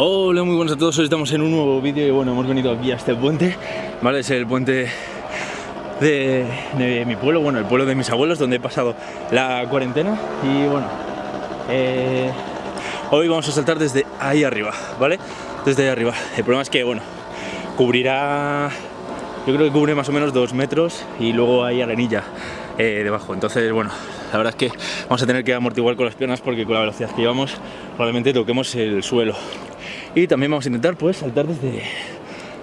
Hola, muy buenos a todos, hoy estamos en un nuevo vídeo y bueno, hemos venido aquí a este puente, ¿vale? Es el puente de, de mi pueblo, bueno, el pueblo de mis abuelos, donde he pasado la cuarentena y bueno, eh, hoy vamos a saltar desde ahí arriba, ¿vale? Desde ahí arriba. El problema es que, bueno, cubrirá, yo creo que cubre más o menos dos metros y luego hay arenilla eh, debajo, entonces, bueno, la verdad es que vamos a tener que amortiguar con las piernas porque con la velocidad que llevamos probablemente toquemos el suelo y también vamos a intentar pues saltar desde,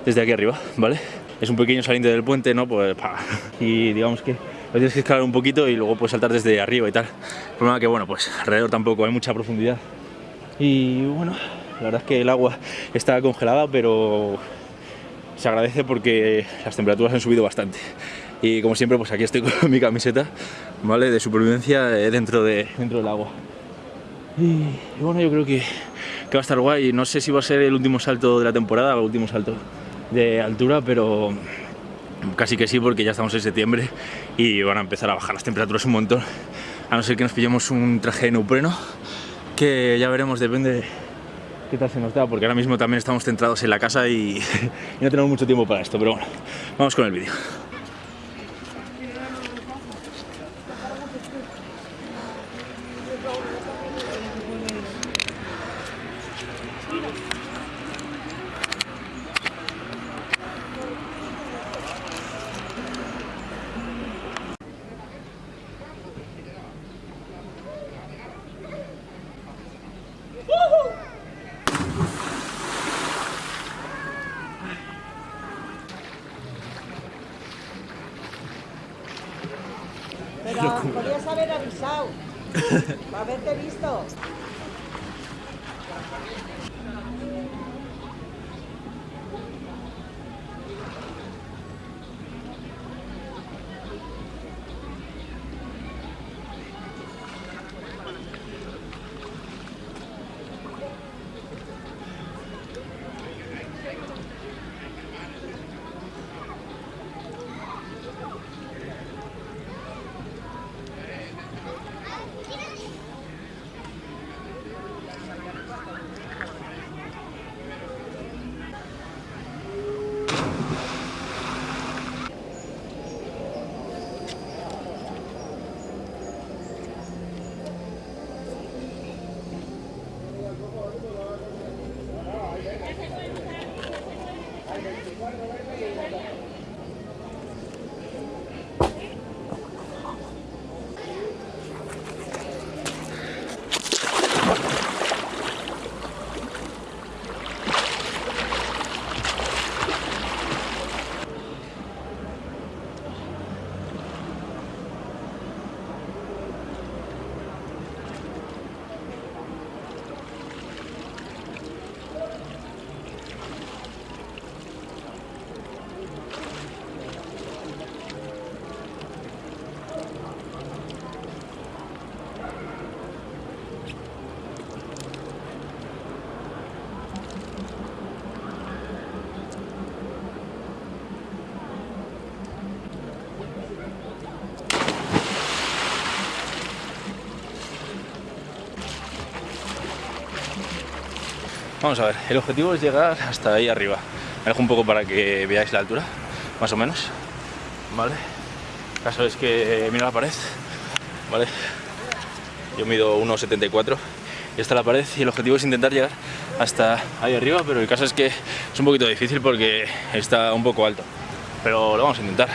desde aquí arriba, ¿vale? Es un pequeño saliente del puente, ¿no? Pues, pa. y digamos que lo tienes que escalar un poquito y luego pues saltar desde arriba y tal. El problema es que, bueno, pues alrededor tampoco hay mucha profundidad. Y bueno, la verdad es que el agua está congelada, pero se agradece porque las temperaturas han subido bastante. Y como siempre, pues aquí estoy con mi camiseta, ¿vale? De supervivencia eh, dentro, de, dentro del agua. Y bueno, yo creo que va a estar guay. No sé si va a ser el último salto de la temporada el último salto de altura, pero casi que sí porque ya estamos en septiembre y van a empezar a bajar las temperaturas un montón. A no ser que nos pillemos un traje de neopreno, que ya veremos, depende qué tal se nos da, porque ahora mismo también estamos centrados en la casa y no tenemos mucho tiempo para esto, pero bueno, vamos con el vídeo. Pero podrías haber avisado. Para haberte visto. 終わるわるわるわるわる。Vamos a ver, el objetivo es llegar hasta ahí arriba. Me dejo un poco para que veáis la altura, más o menos. ¿Vale? El caso es que mira la pared, ¿vale? Yo mido 1,74 y esta es la pared y el objetivo es intentar llegar hasta ahí arriba, pero el caso es que es un poquito difícil porque está un poco alto. Pero lo vamos a intentar.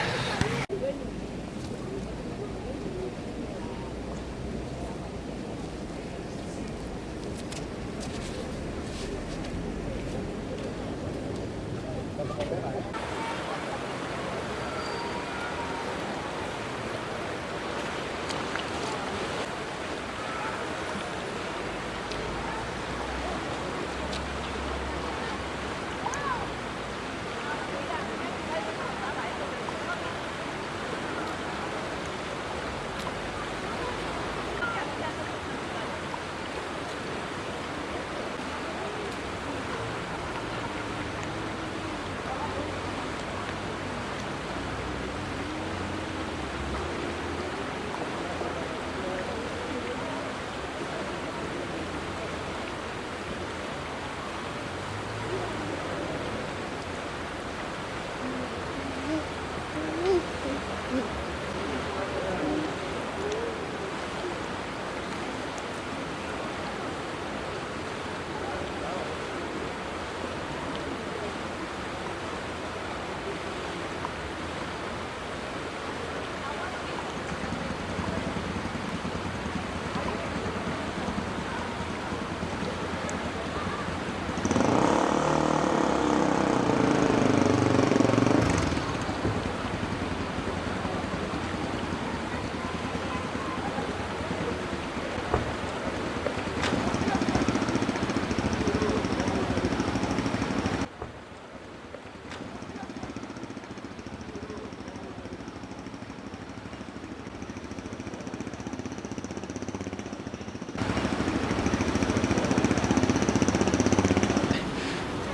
Mm.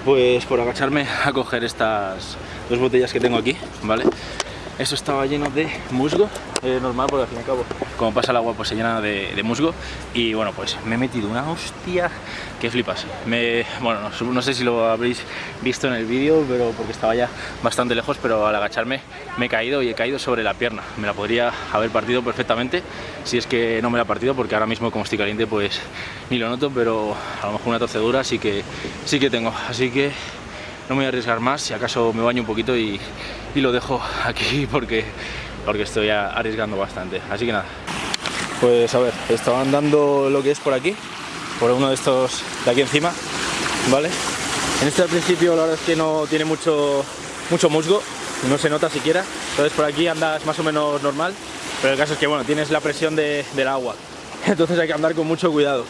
Pues por agacharme a coger estas dos botellas que tengo aquí, ¿vale? Esto estaba lleno de musgo, eh, normal porque al fin y al cabo, como pasa el agua, pues se llena de, musgo. Y bueno, pues me he metido una hostia que flipas. Me, bueno, no, no sé si lo habréis visto en el vídeo, pero porque estaba ya bastante lejos, pero al agacharme me he caído y he caído sobre la pierna. Me la podría haber partido perfectamente, si es que no me la he partido, porque ahora mismo como estoy caliente, pues ni lo noto, pero a lo mejor una torcedura sí que, sí que tengo. Así que no me voy a arriesgar más, si acaso me baño un poquito y, lo dejo aquí porque, porque estoy arriesgando bastante. Así que nada. Pues a ver, estaba andando lo que es por aquí, por uno de estos de aquí encima, ¿vale? En este al principio la verdad es que no tiene mucho, mucho musgo, no se nota siquiera, entonces por aquí andas más o menos normal, pero el caso es que bueno, tienes la presión de, del agua, entonces hay que andar con mucho cuidado.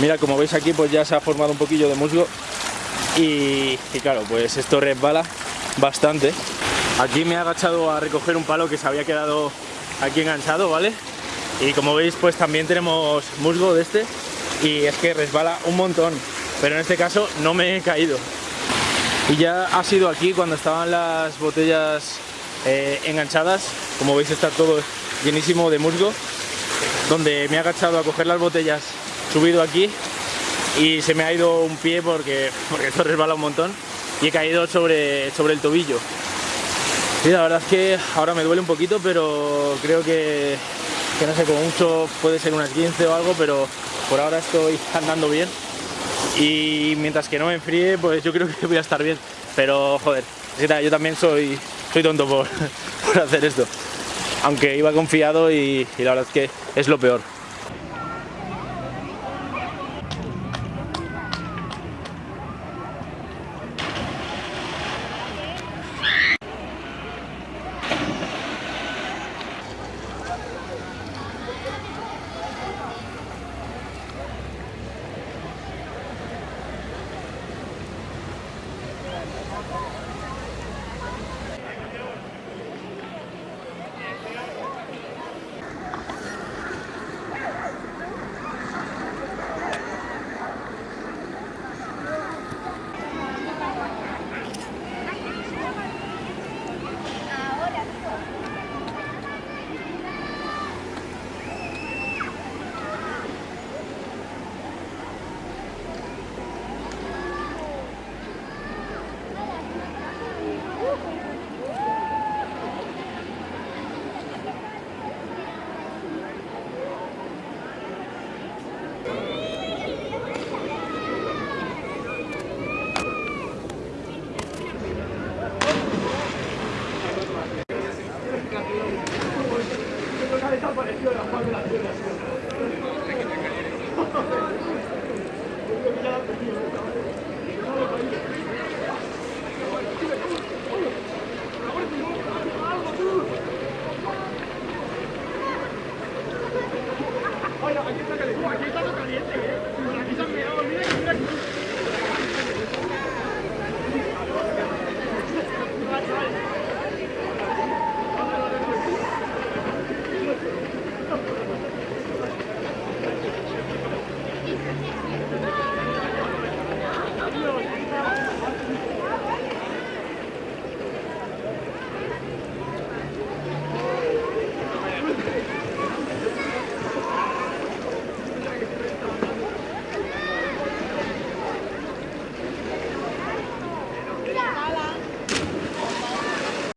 Mira, como veis aquí pues ya se ha formado un poquillo de musgo y, claro, pues esto resbala bastante. Aquí me he agachado a recoger un palo que se había quedado aquí enganchado, ¿vale? Y como veis, pues también tenemos musgo de este y es que resbala un montón, pero en este caso no me he caído. Y ya ha sido aquí cuando estaban las botellas eh, enganchadas, como veis está todo llenísimo de musgo, donde me he agachado a coger las botellas, subido aquí y se me ha ido un pie porque, porque esto resbala un montón y he caído sobre, sobre el tobillo. Y la verdad es que ahora me duele un poquito, pero creo que, no sé, como mucho puede ser unas 15 o algo, pero por ahora estoy andando bien. Y mientras que no me enfríe, pues yo creo que voy a estar bien. Pero joder, yo también soy, soy tonto por, por hacer esto. Aunque iba confiado y la verdad es que es lo peor. Caliente. Aquí se han mirado, mira,